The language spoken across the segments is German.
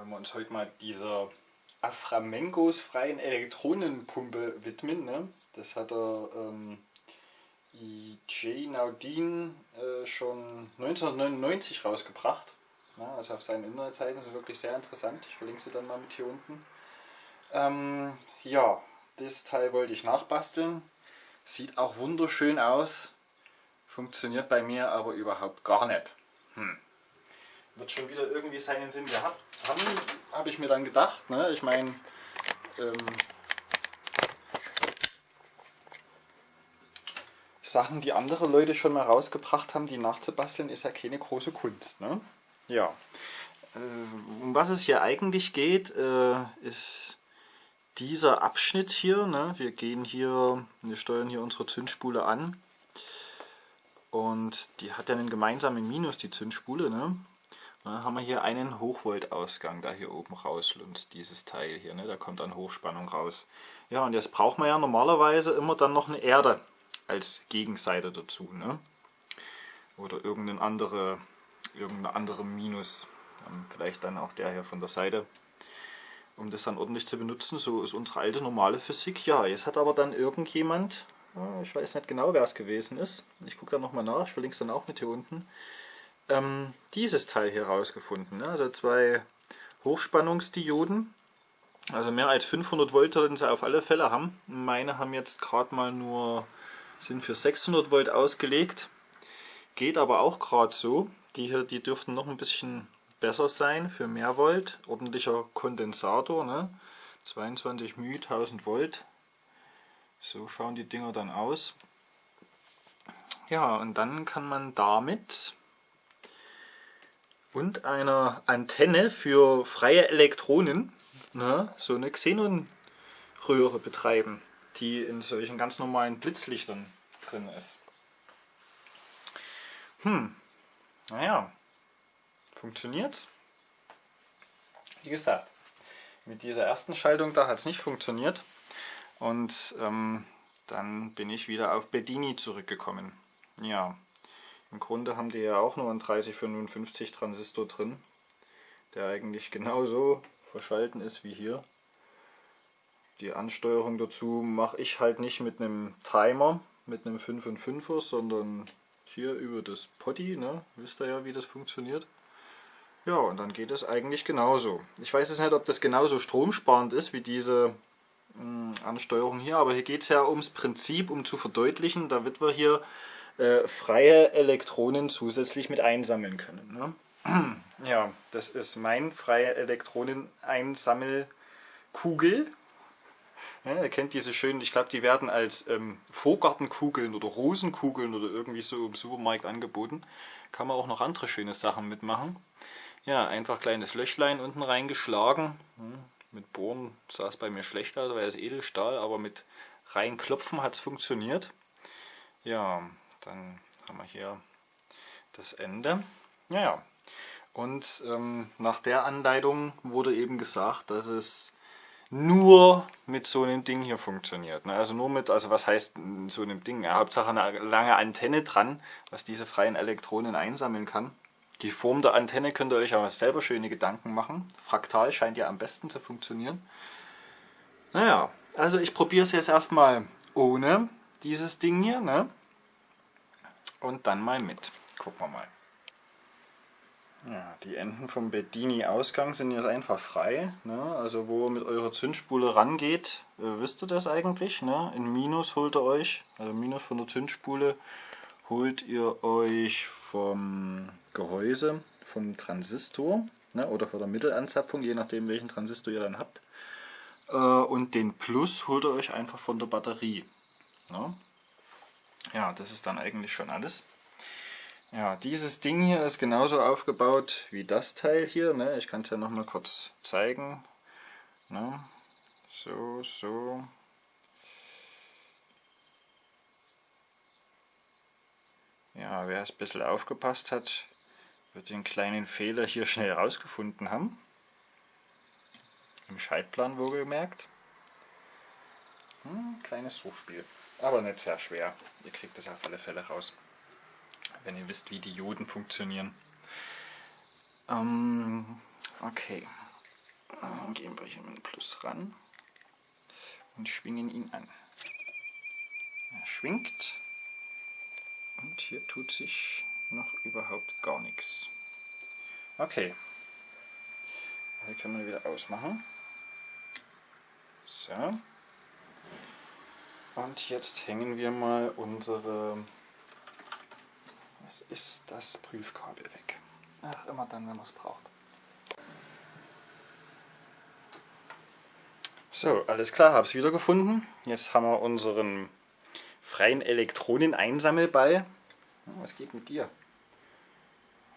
wollen wir uns heute mal dieser Aframengos freien Elektronenpumpe widmen. Ne? Das hat der ähm, J. Naudin äh, schon 1999 rausgebracht. Ja, also auf seinen Internetseiten sind wirklich sehr interessant. Ich verlinke sie dann mal mit hier unten. Ähm, ja, das Teil wollte ich nachbasteln. Sieht auch wunderschön aus. Funktioniert bei mir aber überhaupt gar nicht. Hm. Wird schon wieder irgendwie seinen Sinn gehabt haben, habe ich mir dann gedacht. Ne? Ich meine, ähm, Sachen, die andere Leute schon mal rausgebracht haben, die nachzubasteln, ist ja keine große Kunst. Ne? Ja. Äh, um was es hier eigentlich geht, äh, ist dieser Abschnitt hier. Ne? Wir gehen hier, wir steuern hier unsere Zündspule an. Und die hat ja einen gemeinsamen Minus, die Zündspule. Ne? Dann haben wir hier einen Hochvolt-Ausgang, da hier oben rauslunzt, dieses Teil hier. Ne? Da kommt dann Hochspannung raus. Ja, und jetzt braucht man ja normalerweise immer dann noch eine Erde als Gegenseite dazu. Ne? Oder irgendeine andere, irgendeine andere Minus. Vielleicht dann auch der hier von der Seite um das dann ordentlich zu benutzen. So ist unsere alte normale Physik. Ja, jetzt hat aber dann irgendjemand, ich weiß nicht genau wer es gewesen ist, ich gucke da nochmal nach, ich verlinke es dann auch mit hier unten, ähm, dieses Teil hier rausgefunden. Ne? Also zwei Hochspannungsdioden, also mehr als 500 Volt sollten sie auf alle Fälle haben. Meine haben jetzt gerade mal nur, sind für 600 Volt ausgelegt. Geht aber auch gerade so. Die hier, die dürften noch ein bisschen besser sein für mehr Volt. Ordentlicher Kondensator, ne? 22 μ, 1000 Volt. So schauen die Dinger dann aus. Ja, und dann kann man damit und einer Antenne für freie Elektronen ne, so eine Xenonröhre betreiben, die in solchen ganz normalen Blitzlichtern drin ist. Hm, naja, funktioniert. Wie gesagt, mit dieser ersten Schaltung da hat es nicht funktioniert und ähm, dann bin ich wieder auf Bedini zurückgekommen. Ja, im Grunde haben die ja auch nur einen 3055 Transistor drin, der eigentlich genauso verschalten ist wie hier. Die Ansteuerung dazu mache ich halt nicht mit einem Timer, mit einem 5 und 5er, sondern hier über das Potty, ne? wisst ihr ja wie das funktioniert. Ja, und dann geht es eigentlich genauso. Ich weiß jetzt nicht, ob das genauso stromsparend ist wie diese mh, hm, Ansteuerung hier, aber hier geht es ja ums Prinzip, um zu verdeutlichen, da wird wir hier äh, freie Elektronen zusätzlich mit einsammeln können. Ne? Ja, das ist mein freie Elektroneneinsammelkugel. Ja, ihr kennt diese schönen, ich glaube die werden als ähm, Vorgartenkugeln oder Rosenkugeln oder irgendwie so im Supermarkt angeboten. Kann man auch noch andere schöne Sachen mitmachen. Ja, einfach kleines Löchlein unten reingeschlagen. Hm, mit Bohren sah es bei mir schlecht aus, weil es Edelstahl, aber mit reinklopfen hat es funktioniert. Ja, dann haben wir hier das Ende. Ja, und ähm, nach der Anleitung wurde eben gesagt, dass es nur mit so einem Ding hier funktioniert. Ne? Also nur mit, also was heißt so einem Ding? Ja, Hauptsache eine lange Antenne dran, was diese freien Elektronen einsammeln kann. Die Form der Antenne könnt ihr euch aber selber schöne Gedanken machen. Fraktal scheint ja am besten zu funktionieren. Naja, also ich probiere es jetzt erstmal ohne dieses Ding hier. Ne? Und dann mal mit. Gucken wir mal. Ja, die Enden vom Bedini-Ausgang sind jetzt einfach frei. Ne? Also wo ihr mit eurer Zündspule rangeht, äh, wisst ihr das eigentlich. Ne? In Minus holt ihr euch, also Minus von der Zündspule, holt ihr euch vom Gehäuse, vom Transistor ne? oder von der Mittelanzapfung, je nachdem welchen Transistor ihr dann habt. Äh, und den Plus holt ihr euch einfach von der Batterie. Ne? Ja, das ist dann eigentlich schon alles. Ja, dieses Ding hier ist genauso aufgebaut wie das Teil hier. Ne? Ich kann es ja noch mal kurz zeigen. Ne? So, so. Ja, wer es ein bisschen aufgepasst hat, wird den kleinen Fehler hier schnell rausgefunden haben. Im Schaltplan wohlgemerkt. Hm, kleines Suchspiel. Aber nicht sehr schwer. Ihr kriegt das auf alle Fälle raus. Wenn ihr wisst, wie Dioden funktionieren. Ähm, okay. Dann gehen wir hier mit dem Plus ran und schwingen ihn an. Er schwingt und hier tut sich noch überhaupt gar nichts. Okay, hier können wir wieder ausmachen. So. Und jetzt hängen wir mal unsere, was ist das Prüfkabel weg. Ach, immer dann, wenn man es braucht. So, alles klar, habe es wieder gefunden. Jetzt haben wir unseren freien Elektroneneinsammelball. Was geht mit dir?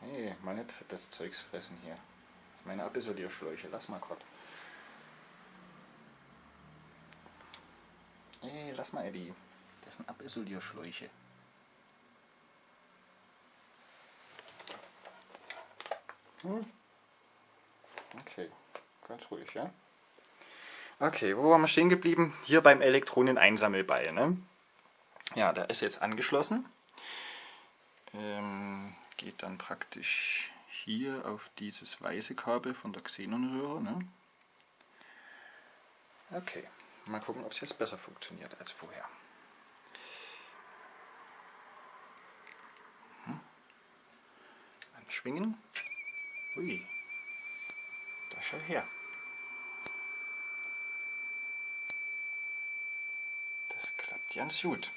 Hey, mal nicht das Zeugs fressen hier. Meine Abisolierschläuche, lass mal Gott. Ey, lass mal Eddie. Das sind Abisolierschläuche. Hm. Okay, ganz ruhig, ja? Okay, wo waren wir stehen geblieben? Hier beim Elektroneneinsammelball, ne? Ja, der ist jetzt angeschlossen. Ähm, geht dann praktisch hier auf dieses weiße Kabel von der Xenonröhre. Ne? Okay, mal gucken, ob es jetzt besser funktioniert als vorher. Hm. Anschwingen. Ui, da schau her. Das klappt ganz gut.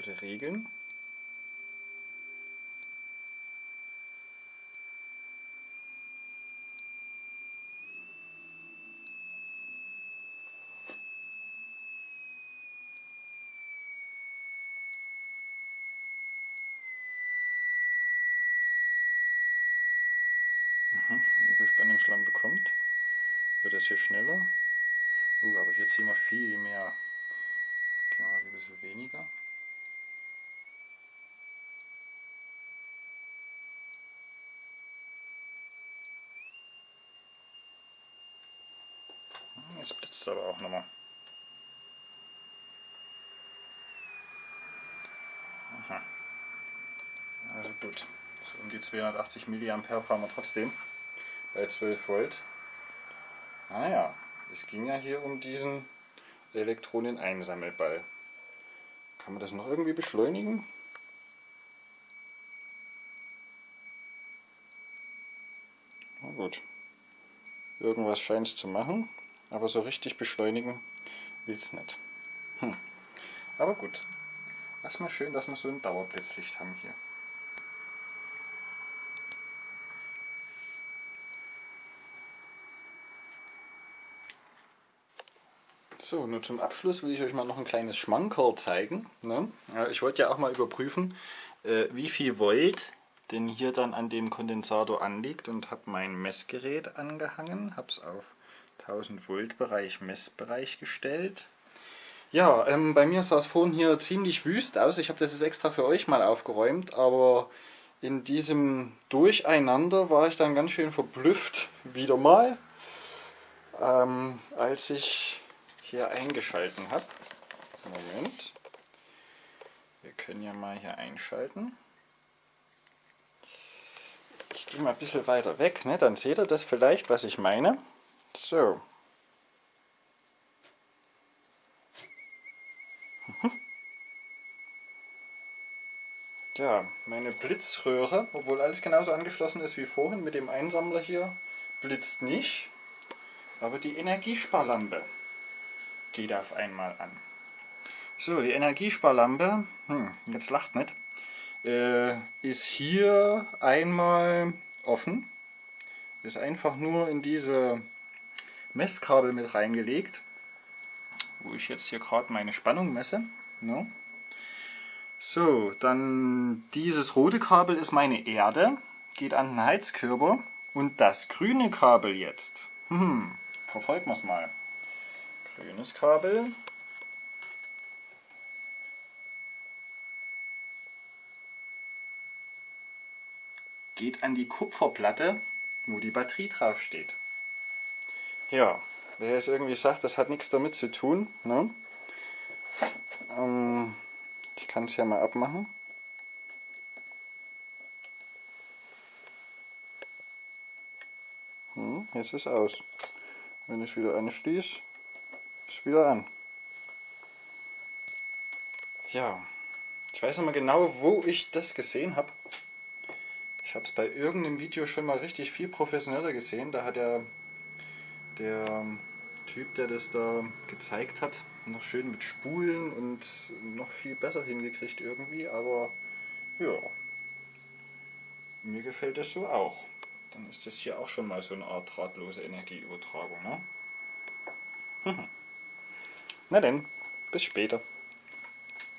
bitte regeln. Mhm, Überspannungslampe kommt, wird es hier schneller. Uh, aber hier ziehen wir viel mehr. Gehen wir mal ein bisschen weniger. Jetzt blitzt es aber auch nochmal. Aha. Also gut. So um die 280 mA brauchen wir trotzdem bei 12 Volt. Naja, ah es ging ja hier um diesen Elektroneneinsammelball. Kann man das noch irgendwie beschleunigen? Na gut. Irgendwas scheint es zu machen. Aber so richtig beschleunigen will es nicht. Hm. Aber gut. Erstmal schön, dass wir so ein Dauerblitzlicht haben hier. So, nur zum Abschluss will ich euch mal noch ein kleines Schmankerl zeigen. Ne? Ich wollte ja auch mal überprüfen, äh, wie viel Volt denn hier dann an dem Kondensator anliegt und habe mein Messgerät angehangen, habe es auf 1000 Volt Bereich, Messbereich gestellt. Ja, ähm, bei mir sah es vorhin hier ziemlich wüst aus. Ich habe das jetzt extra für euch mal aufgeräumt, aber in diesem Durcheinander war ich dann ganz schön verblüfft, wieder mal, ähm, als ich hier eingeschalten habe. Moment. Wir können ja mal hier einschalten. Ich gehe mal ein bisschen weiter weg, ne? dann seht ihr das vielleicht, was ich meine. So. Ja, meine Blitzröhre, obwohl alles genauso angeschlossen ist wie vorhin mit dem Einsammler hier, blitzt nicht. Aber die Energiesparlampe geht auf einmal an. So, die Energiesparlampe, hm, jetzt lacht nicht, äh, ist hier einmal offen. Ist einfach nur in diese Messkabel mit reingelegt, wo ich jetzt hier gerade meine Spannung messe. Ja. So, dann dieses rote Kabel ist meine Erde, geht an den Heizkörper und das grüne Kabel jetzt, hm, verfolgen wir es mal grünes Kabel. Geht an die Kupferplatte, wo die Batterie drauf steht. Ja, wer jetzt irgendwie sagt, das hat nichts damit zu tun, ne? ähm, ich kann es ja mal abmachen. Hm, jetzt ist aus. Wenn ich es wieder anschließe, wieder an. Ja, ich weiß noch mal genau, wo ich das gesehen habe. Ich habe es bei irgendeinem Video schon mal richtig viel professioneller gesehen. Da hat der, der Typ, der das da gezeigt hat, noch schön mit Spulen und noch viel besser hingekriegt irgendwie. Aber ja, mir gefällt das so auch. Dann ist das hier auch schon mal so eine Art drahtlose Energieübertragung. Ne? Na denn, bis später.